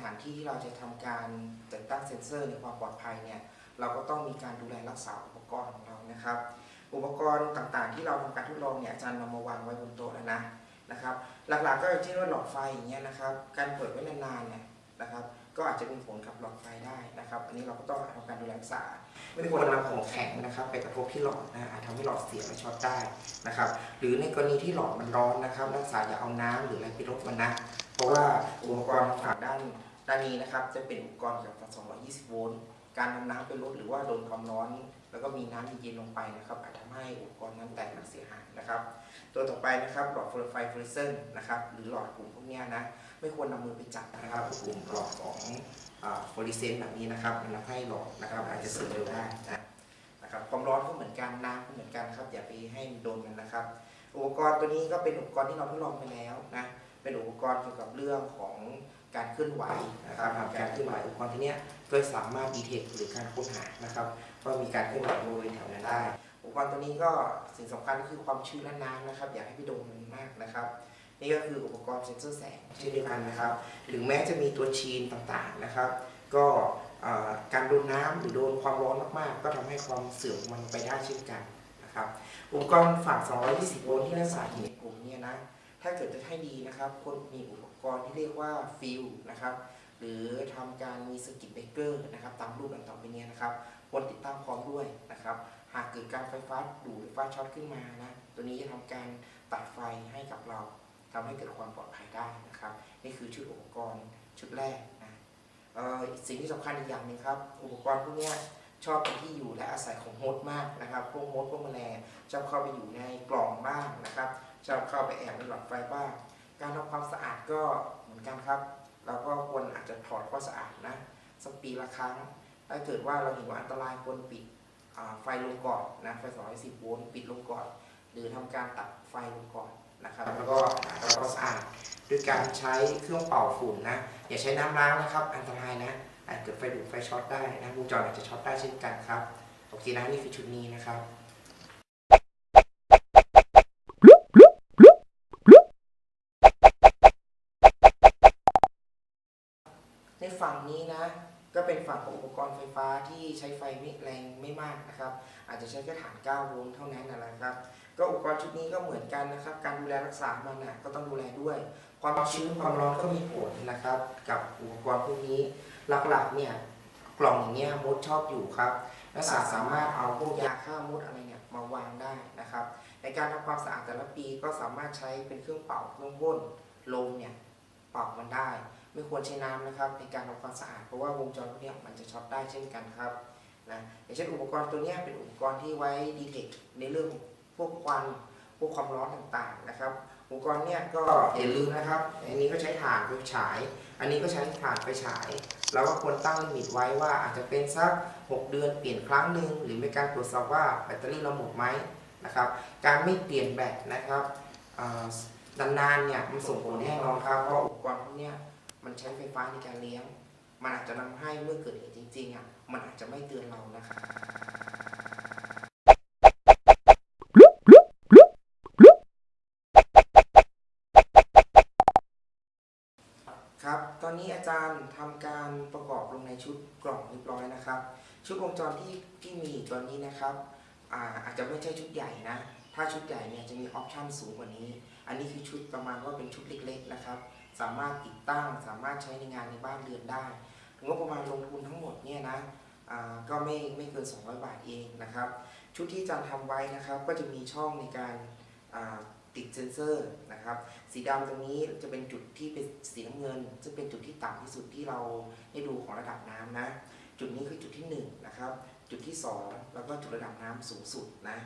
ถานที่ที่เราจะทำการติดตั้งเซ็นเซอร์ในความปลอดภัยเนี่ยเราก็ต้องมีการดูแลรักษาอุปกรณ์ของเรานะครับ อุปกรณ์ต่างๆ ที่เราทำการทดลองเนี่ยอาจารย์นำมาวางไว้บนโต๊ะแล้วนะนะครับ หลักๆก็อย่างเช่นว่าหลอดไฟอย่างเงี้ยนะครับ การเปิดไว้นานๆเนี่ยนะครับ ก็อาจจะมีผลกับหลอดไฟได้นะครับ อันนี้เราก็ต้องทำการดูแลรักษา ไม่ควรนำของแข็งนะครับ ไปกระทบที่หลอดนะอาจทำให้หลอดเสียและช็อตได้นะครับ หรือในกรณีที่หลอดมันร้อนนะครับ นักศึกษาอย่าเอาน้ำหรืออะไรไปรบมันนะ เพราะว่าอุปกรณ์ฝั่งด้าน ด้านนี้นะครับจะเป็นอุปกรณ์เกี่ยวกับ 220 โวลต์ การนำน้ำไปลดหรือว่าโดนความร้อน แล้วก็มีน้ำเย็นลงไปนะครับอาจทำให้อุปกรณ์นั้นแตกหักเสียหายนะครับ ตัวต่อไปนะครับหลอดไฟไฟฟลูออเรสเซนต์นะครับหรือหลอดกลุ่มพวกนี้นะไม่ควรนำมือไปจับนะครับกลุ่มหลอดของฟลูออเรสเซนต์แบบนี้นะครับมันทำให้หลอดนะครับอาจจะเสื่อมเร็วได้นะครับความร้อนก็เหมือนกันน้ำก็เหมือนกันครับอย่าไปให้มันโดนกันนะครับ อุปกรณ์ตัวนี้ก็เป็นอุปกรณ์ที่เราทดลองไปแล้วนะ เป็นอุปกรณ์เกี่ยวกับเรื่องของการเคลื่อนไหวนะครับการเคลื่อนไหวอุปกรณ์ที่เนี้ยก็สามารถดีเทคหรือการค้นหานะครับว่ามีการเคลื่อนไหวบริเวณแถวนั้นได้ อุปกรณ์ตัวนี้ก็สิ่งสำคัญก็คือความชื้นและน้ำนะครับ อย่าให้ไปโดนมันมากนะครับ นี่ก็คืออุปกรณ์เซ็นเซอร์แสงเช่นเดียวกันนะครับถึงแม้จะมีตัวชีนต่างๆนะครับ ก็เอ่อการโดนน้ำหรือโดนความร้อนมากๆ ก็ทำให้ความเสื่อมมันไปได้เช่นกันนะครับ อุปกรณ์ฝั่ง 220 โวลต์ที่นักศึกษาเห็นในกลุ่มเนี่ยนะ ถ้าเกิดจะให้ดีนะครับควรมีอุปกรณ์ที่เรียกว่าฟิวส์นะครับ หรือทำการมี circuit breaker นะครับ ตามรูปต่างๆไปเนี้นะครับควรติดตั้งพร้อมด้วยนะครับ หากเกิดการไฟฟ้าดูดหรือไฟช็อตขึ้นมานะตัวนี้จะทำการตัดไฟให้กับเราทำให้เกิดความปลอดภัยได้นะครับ นี่คือชุดอุปกรณ์ชุดแรกนะสิ่งที่สำคัญอีกอย่างหนึงครับ อุปกรณ์พวกเนี้ย ชอบเป็นที่อยู่และอาศัยของมดมากนะครับ พวกมดพวกแมลงชอบเข้าไปอยู่ในกล่องบ้างนะครับชอบเข้าไปแอบในหลอดไฟบ้าง การทำความสะอาดก็เหมือนกันครับ เราก็ควรอาจจะถอดความสะอาดนะสักปีละครั้ง ถ้าเกิดว่าเราเห็นว่าอันตรายควรปิดไฟลงก่อนนะไฟ 210 โวลต์ปิดลงก่อน หรือทำการตัดไฟลงก่อนนะครับ แล้วก็ทำความสะอาดด้วยการใช้เครื่องเป่าฝุ่นนะ อย่าใช้น้ำล้างนะครับ อันตรายนะ อาจเกิดไฟดูดไฟช็อตได้นะวงจรอาจจะช็อตได้เช่นกันครับโอเคนะนี่คือชุดนี้นะครับในฝั่งนี้นะก็เป็นฝั่งของอุปกรณ์ไฟฟ้าที่ใช้ไฟไม่แรงไม่มากนะครับ อาจจะใช้แค่ฐาน 9 โวลต์เท่านั้นนะครับ ก็อุปกรณ์ชุดนี้ก็เหมือนกันนะครับ การดูแลรักษามันนะก็ต้องดูแลด้วย ความชื้นความร้อนก็มีผลนะครับ กับอุปกรณ์พวกนี้หลักๆเนี่ยกล่องอย่างเงี้ยมดชอบอยู่ครับนักศึกษาสามารถเอาพวกยาฆ่ามดอะไรเนี่ยมาวางได้นะครับ ในการทำความสะอาดแต่ละปีก็สามารถใช้เป็นเครื่องเป่าเครื่องพ่นลมเนี่ยเป่ามันได้ ไม่ควรใช้น้ำนะครับในการทำความสะอาดเพราะว่าวงจรพวกนี้มันจะช็อตได้เช่นกันครับนะอย่างเช่นอุปกรณ์ตัวเนี้ยเป็นอุปกรณ์ที่ไว้ดีเทคในเรื่องพวกควันพวกความร้อนต่างๆนะครับ อุปกรณ์เนี่ยก็อย่าลืมนะครับ อันนี้ก็ใช้ถ่านไฟฉาย อันนี้ก็ใช้ถ่านไฟฉาย เราก็ควรตั้งลิมิตไว้ว่าอาจจะเป็นสัก 6 เดือนเปลี่ยนครั้งหนึ่งหรือมีการตรวจสอบว่าแบตเตอรี่เราหมดไหมนะครับ การไม่เปลี่ยนแบตนะครับนานๆเนี่ยมันส่งผลแน่นอนครับ เพราะอุปกรณ์พวกนี้มันใช้ไฟฟ้าในการเลี้ยง มันอาจจะทำให้เมื่อเกิดเหตุจริงๆอะ มันอาจจะไม่เตือนเรานะครับครับ ชุดกล่องเรียบร้อยนะครับ ชุดวงจรที่ที่มีตอนนี้นะครับอาอาจจะไม่ใช่ชุดใหญ่นะ ถ้าชุดใหญ่เนี่ยจะมีออปชันสูงกว่านี้ อันนี้คือชุดประมาณว่าเป็นชุดเล็กๆนะครับ สามารถติดตั้งสามารถใช้ในงานในบ้านเรือนได้งบประมาณลงทุนทั้งหมดเนี่ยนะก็ไม่ไม่เกิน 200 บาทเองนะครับ ชุดที่จารย์ทำไว้นะครับ ก็จะมีช่องในการ ติดเซนเซอร์นะครับ สีดำตรงนี้จะเป็นจุดที่เป็นสีน้ำเงิน ซึ่งเป็นจุดที่ต่ำที่สุดที่เราได้ดูของระดับน้ำนะ จุดนี้คือจุดที่1นงนะครับจุดที่ 2 แล้วก็จุดระดับน้ำสูงสุดนะ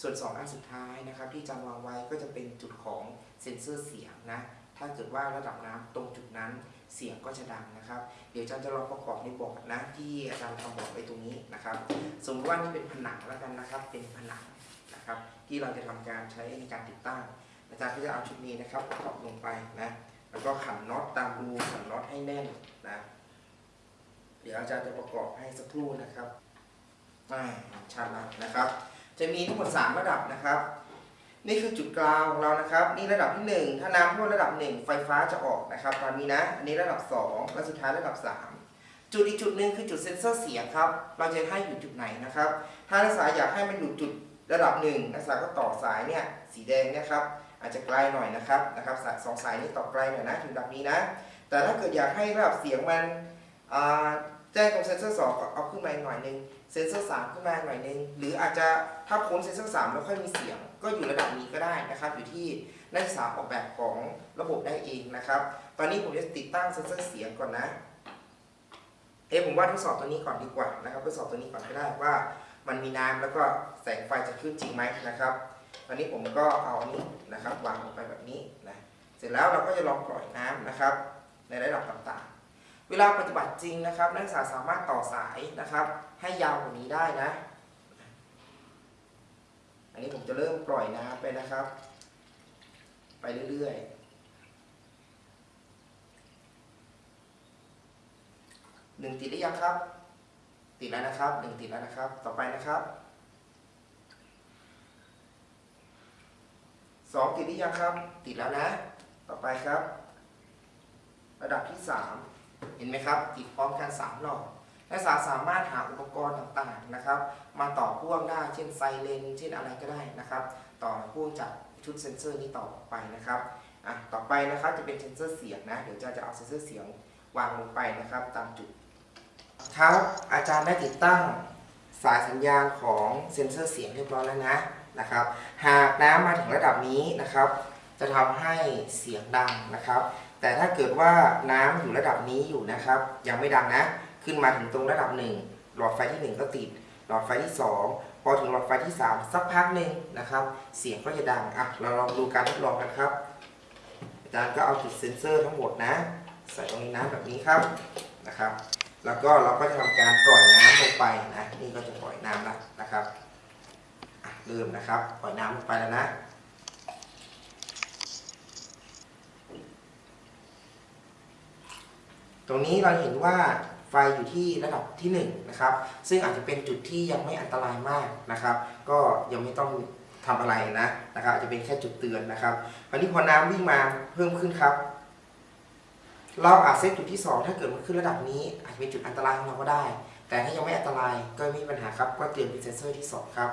ส่วน 2 อันสุดท้ายนะครับ ที่จารย์วางไว้ก็จะเป็นจุดของเซนเซอร์เสียงนะ ถ้าเกิดว่าระดับน้ำตรงจุดนั้นเสียงก็จะดังนะครับ เดี๋ยวอาจารย์จะลองประกอบในบอร์ดนะที่อาจารย์ทำบอร์ดไว้ตรงนี้นะครับ สมมติว่านี่เป็นผนังแล้วกันนะครับ เป็นผนัง นะครับที่เราจะทำการใช้ในการติดตั้ง อาจารย์ก็จะเอาชุดนี้นะครับประกอบลงไปนะแล้วก็ขันน็อตตามรูขันน็อตให้แน่นนะเดี๋ยวอาจารย์จะประกอบให้สักครู่นะครับอ่าชัดแล้วนะครับ จะมีทั้งหมด3ระดับนะครับ นี่คือจุดกลางของเรานะครับ นี่ระดับที่ 1 ถ้าน้ำท่วมระดับ 1 ไฟฟ้าจะออกนะครับตามนี้นะ อันนี้ระดับ 2 และสุดท้ายระดับ 3 จุดอีกจุดหนึ่งคือจุดเซ็นเซอร์เสียงครับ เราจะให้อยู่จุดไหนนะครับ ถ้านักศึกษาอยากให้มันอยู่จุด ระดับหนึ่งนักศึกษาก็ต่อสายเนี่ยสีแดงเนี่ยครับ อาจจะไกลหน่อยนะครับนะครับสองสายนี้ต่อไกลหน่อยนะถึงระดับนี้นะ แต่ถ้าเกิดอยากให้ระดับเสียงมันแจ้งตรงเซนเซอร์สองเอาขึ้นมาหน่อยหนึงเซนเซอร์สามขึ้นมาหน่อยหนึงหรืออาจจะถ้าพ้นเซนเซอร์สามแล้วค่อยมีเสียง ก็อยู่ระดับนี้ก็ได้นะครับ อยู่ที่นักศึกษาออกแบบของระบบได้เองนะครับ ตอนนี้ผมจะติดตั้งเซนเซอร์เสียงก่อนนะเอ๊ะผมว่าทดสอบตัวนี้ก่อนดีกว่านะครับทดสอบตัวนี้ก่อนก็ได้ว่า มันมีน้ำแล้วก็แสงไฟจะขึ้นจริงไหมนะครับตอนนี้ผมก็เอาอันนี้นะครับวางลงไปแบบนี้นะเสร็จแล้วเราก็จะลองปล่อยน้ำนะครับ ในระดับต่างๆ เวลาปฏิบัติจริงนะครับ นักศึกษาสามารถต่อสายนะครับ ให้ยาวกว่านี้ได้นะ อันนี้ผมจะเริ่มปล่อยน้ำไปนะครับ ไปเรื่อยๆหนึ่งติดหรือยังครับ ติดแล้วนะครับหนึ่งติดแล้วนะครับ ต่อไปนะครับสองติดหรือยังครับ ติดแล้วนะ ต่อไปครับ ระดับที่สามเห็นไหมครับ ติดพร้อมกันสามหลอดนักศึกษาสามารถหาอุปกรณ์ต่างๆนะครับ มาต่อพ่วงได้ เช่นไซเรนเช่นอะไรก็ได้นะครับ ต่อพ่วงจากชุดเซนเซอร์นี้ต่อไปนะครับอะต่อไปนะครับจะเป็นเซนเซอร์เสียงนะ เดี๋ยวจะจะเอาเซนเซอร์เสียงวางลงไปนะครับ ตามจุด ครับอาจารย์ได้ติดตั้งสายสัญญาณของเซนเซอร์เสียงเรียบร้อยแล้วนะนะครับ หากน้ำมาถึงระดับนี้นะครับ จะทำให้เสียงดังนะครับ แต่ถ้าเกิดว่าน้ำอยู่ระดับนี้อยู่นะครับ ยังไม่ดังนะ ขึ้นมาถึงตรงระดับ 1 หลอดไฟที่ 1 ก็ติด หลอดไฟที่ 2 พอถึงหลอดไฟที่ 3 สักพักหนึ่งนะครับ เสียงก็จะดังอะเราลองดูการทดลองกันครับ อาจารย์ก็เอาจุดเซ็นเซอร์ทั้งหมดนะ ใส่ตรงนี้นะแบบนี้ครับนะครับ แล้วก็เราก็จะทำการปล่อยน้ำลงไปนะนี่ก็จะปล่อยน้ำแล้วนะครับเริ่มนะครับปล่อยน้ำลงไปแล้วนะตรงนี้เราเห็นว่าไฟอยู่ที่ระดับที่1นงนะครับซึ่งอาจจะเป็นจุดที่ยังไม่อันตรายมากนะครับ ก็ยังไม่ต้องทำอะไรนะนะครับอาจจะเป็นแค่จุดเตือนนะครับคราวนี้พอน้ำวิ่งมาเพิ่มขึ้นครับ เราอาจเซตจุดที่ 2 ถ้าเกิดมันขึ้นระดับนี้ อาจจะเป็นจุดอันตรายของเราก็ได้ แต่ถ้ายังไม่อันตรายก็ไม่มีปัญหาครับ ก็เตรียมเป็นเซนเซอร์ที่ 2 ครับ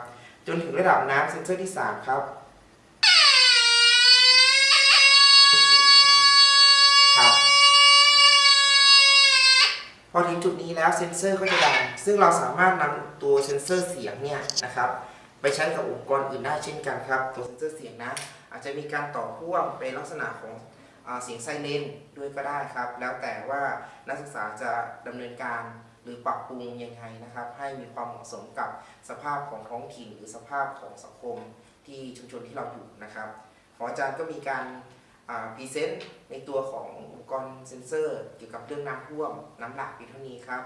จนถึงระดับน้ำเซนเซอร์ที่ 3 ครับครับ พอถึงจุดนี้แล้วเซนเซอร์ก็จะดัง ซึ่งเราสามารถนำตัวเซนเซอร์เสียงเนี่ยนะครับไปใช้กับอุปกรณ์อื่นได้เช่นกันครับ ตัวเซนเซอร์เสียงนะ อาจจะมีการต่อพ่วงเป็นลักษณะของ เสียงไซเรนด้วยก็ได้ครับ แล้วแต่ว่านักศึกษาจะดำเนินการหรือปรับปรุงยังไงนะครับ ให้มีความเหมาะสมกับสภาพของท้องถิ่น หรือสภาพของสังคมที่ชุมชนที่เราอยู่นะครับ ของอาจารย์ก็มีการพรีเซนต์ในตัวของอุปกรณ์เซ็นเซอร์ เกี่ยวกับเรื่องน้ำท่วมน้ำหลากเพียงเท่านี้ครับ